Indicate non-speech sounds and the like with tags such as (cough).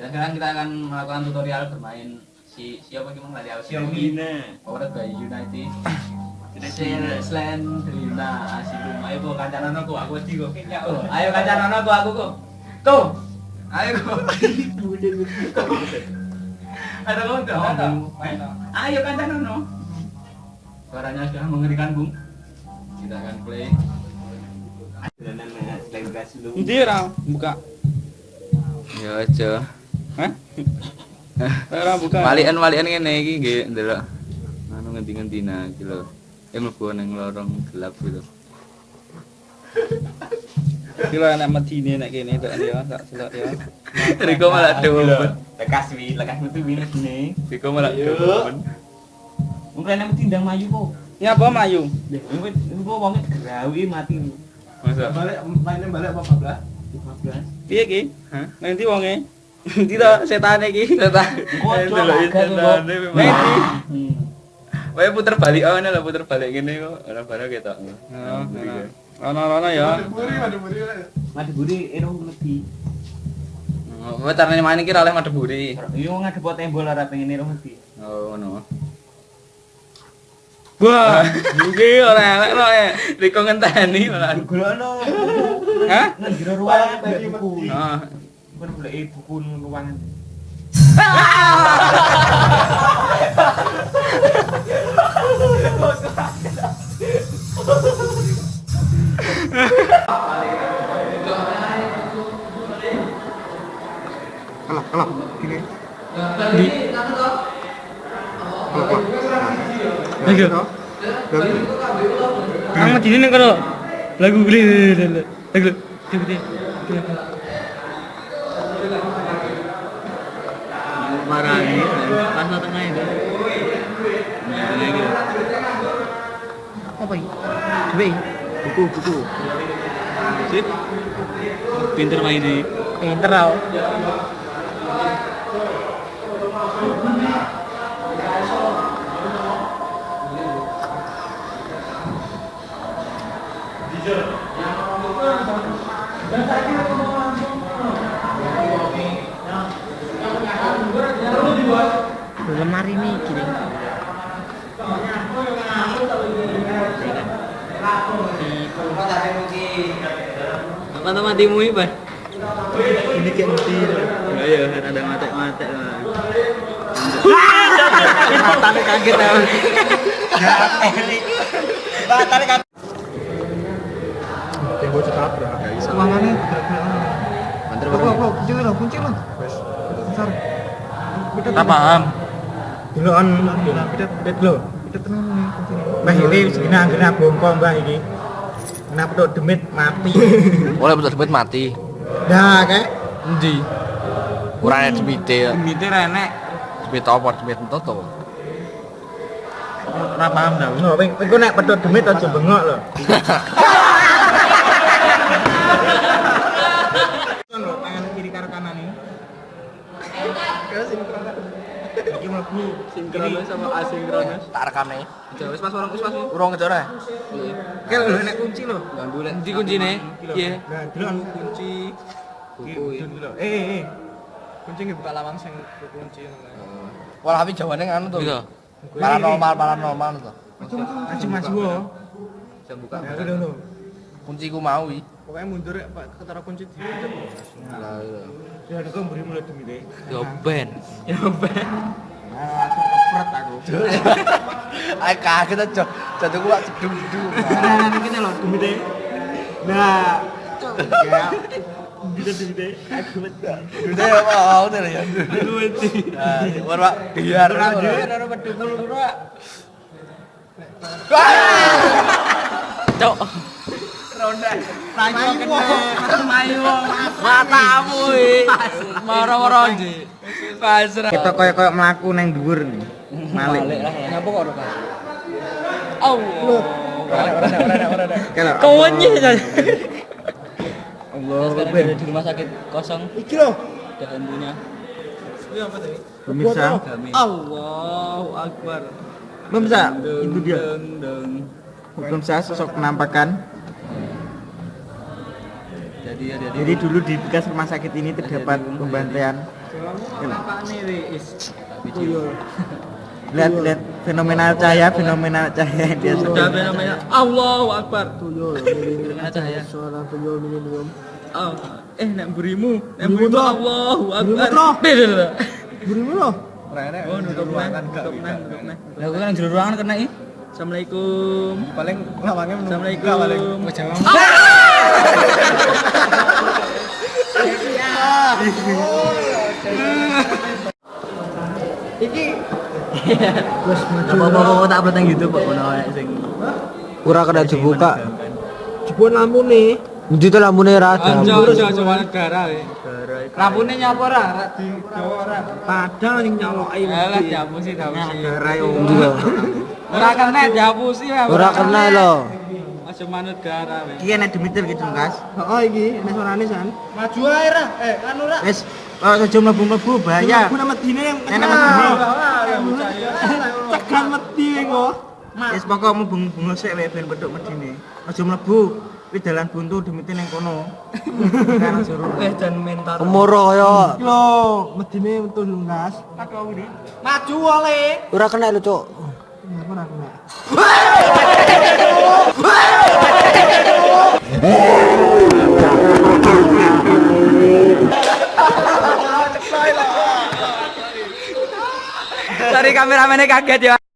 Dan sekarang kita akan melakukan tutorial bermain si siapa gimana tadi aku Xiaomi Power by United. Slendrina Asilum. Ayo bu kancanan aku aku kok. Oh, Ayo kancanan aku aku kok. Tuh. Ayo kok. Ada kok enggak ada. Ayo kancanan no. Suaranya sudah mengerikan, Bung. Kita akan play. Nanti ora buka. Ya aja. Hah? Ora buka. Walian-walian ngene iki nggih ndelok. Anu ngendi-ngendina iki lho. Yang mlebu ning lorong gelap gitu. Kira anak medine nek kene tok ya, tak selok ya. (laughs) Riko malah doben. lekas wi lekas metu wi nih Riko malah doben. mungkin nek tindang mayu kok Ya apa Melayu? mungkin kok wong gerawi mati Masa balik mainnya balik apa belah 15 Piye ki? Hah? Nanti wonge. To setane ki. setan. Delok memang. Hmm. Wae puter balik oh lah puter balik ngene kok. Ora barang ketok. Oh, Ana-ana ya. Maduburi Maduburi mati buri erong lebih Oh, carane main iki ra oleh madeburi. yo ngadep tembol ora pengen erong lebih Oh, ngono. Wah, iki ora elek kok. eh. Riko ngenteni malah. golokno Hah? nang jero ruangan golek buku. Bukan golek buku nang ruangan Kalau kalau gini Di kalau kalau Ayo. dari Kang medine ning kono. Lagu gede. Lagu gede. Marani pas tengah itu. Nah, ini Apa iki? Duwe. buku buku. Sip. Pinter main ini. Pinter tau. Apa tuh matimu ini, Pak? ini kayak Enggak ya, kan ada mate-mate lah. matanya kaget ya matanya kaget tembok cetabrak gak bisa uangannya Banter Kok kok kok kunci lo kunci lo wes besar tak paham dulu on pidet pidet lo pidet tenang nih kunci mbah ini segini anggere bongko mbah iki nak pedot demit mati. (laughs) Oleh pedot demit mati. Nah, kek ndi ora enak demit e demit ora enak demit apa? Demit toto ora paham dah ngono nek pedot demit aja bengok lho. (laughs) Sinkronis sama asinkronis Tak rekame. wis pas orang wis pas Urung ngejore. Kayak lo nek kunci lo Endi kuncine? Iya. Nah, anu kunci buku. Eh, eh, eh. Kunci buka lawang sing kunci ngono. Wah, tapi jawane nganu tuh. Gitu. Paranormal, paranormal tuh. Maju maju wo. Jam buka. Ya udah lo. Kunciku mau iki. Pokoknya mundur ya, Pak, ketara kunci di. Lah iya. Ya ada kok mburi mulai demi deh. Yo ben. Yo ben. Nah, langsung kepret aku. Ayo kaget aja. Jatuhku wak jedung-jedung. Nah, ini kita lo demi deh. Nah, ya. Deh. Aku wedi. Udah ya mau deh ya. Aku wedi. Nah, war biar. Ora dhewe ora pedukul ora. Cok. Ronda. Mayu Mayu. Matamu iki. Moro-moro ndi. Pasrah. Kita koyo-koyo mlaku nang dhuwur nih. Malik. Ngapa kok ora? Allah. Kawannya saja. Allah Sekarang Akbar. ada di rumah sakit kosong Iki lho. ada hantunya. Pemirsa, Allahu Akbar. pemirsa, itu dia. Saya sosok penampakan. Jadi ya jadi Jadi dulu di bekas rumah sakit ini terdapat pembantaian (laughs) lihat lihat fenomenal cahaya fenomenal cahaya yang dia Sudah fenomena Allahu Akbar. tuyul (laughs) Fenomena cahaya. seorang tuyul minum Oh, eh nek burimu, Burimu burimu toh? Allahu Burimu Akbar. Beda lah. berimu loh Oh, nutup neh, nutup neh, nutup neh. Lah kok kan jero ruangan kena iki. Assalamualaikum. paling lawangnya Assalamualaikum. Terus maju Apa-apa tak upload nang YouTube kok ono sing ora kena dibuka jebon lampu nih Ndi to lampune ra ada. Anjo Jawa negara. Lampune nyapa ora? Ra di Jawa ora. Padahal yang nyoloki Alah dihapusi dihapusi. Ndi lho. Ora kena dihapusi. Ora kena lho. Aja manut gara we. Iki nek demitir gitu Mas. Heeh iki nek suarane san. Maju ae ra. Eh, anu ra. Wis, kalau saja mlebu-mlebu bahaya. Aku nama dine yang Nek nama dine. tekan mati kok. Wis pokok mubeng-bungo sik wae ben pedhok medine. Aja mlebu. Kuwi dalan buntu demitir ning kono. (laughs) Kan suruh. Eh dan mentar. Kemoro kaya. Lho, medine metu lungas. Maju oleh. Ora kena lho, Cuk. Ora kena. Cari kameramennya kaget ya.